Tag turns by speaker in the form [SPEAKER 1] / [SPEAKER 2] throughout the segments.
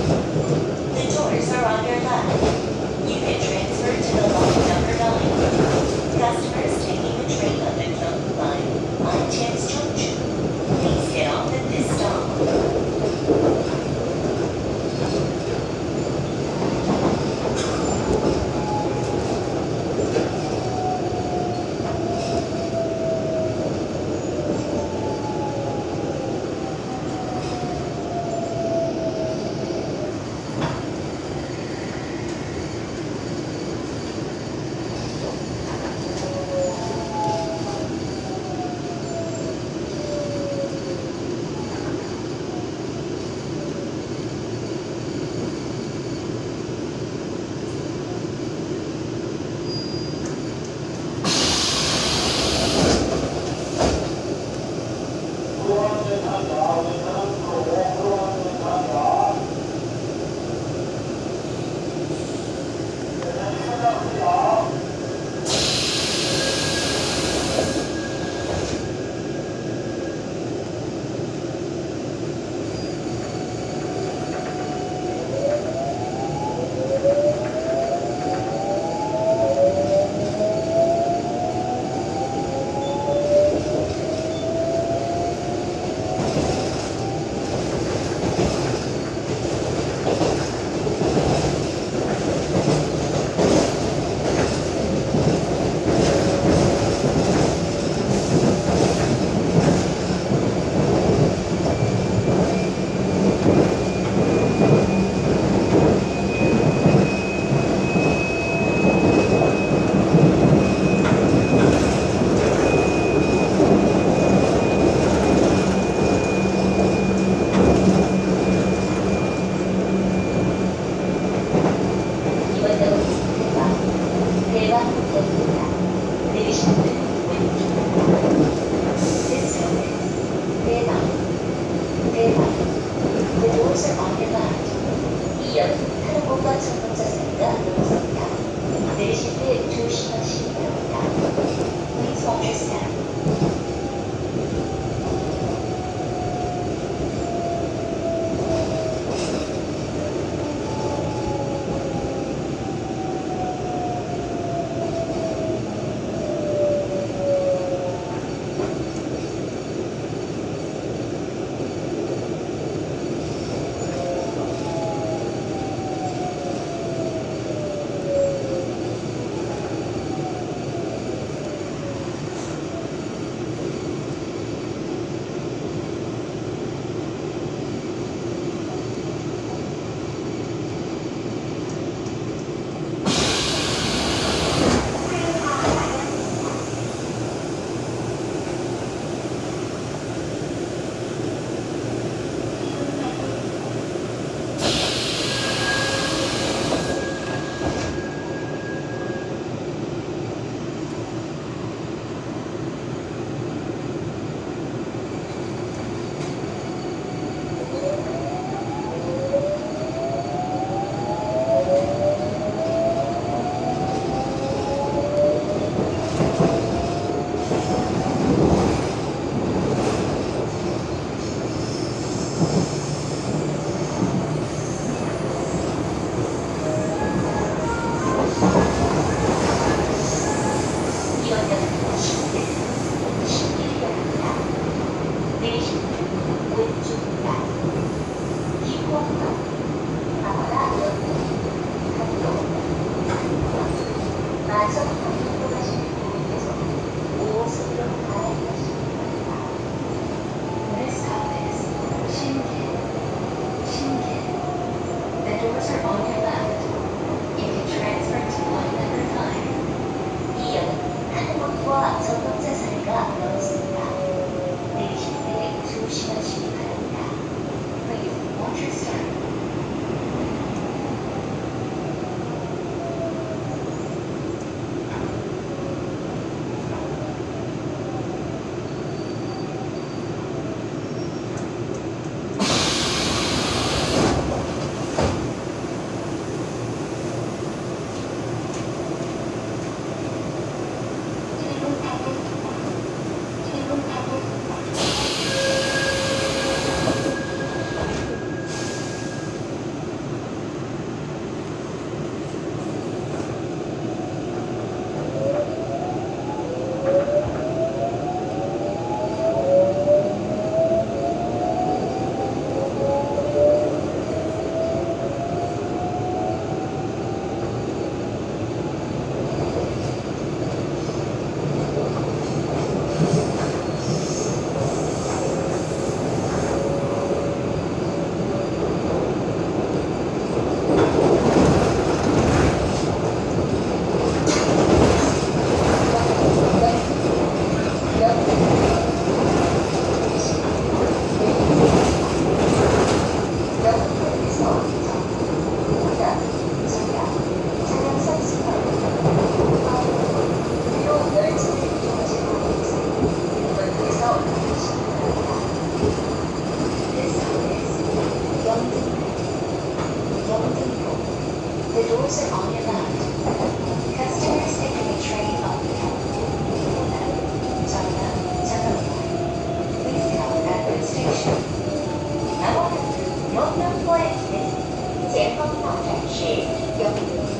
[SPEAKER 1] The doors are on your left. You can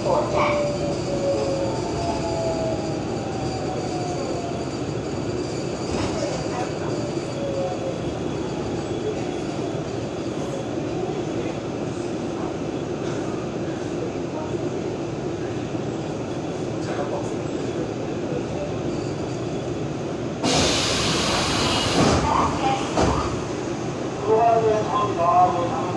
[SPEAKER 1] 火站。
[SPEAKER 2] 수고하셨습니다.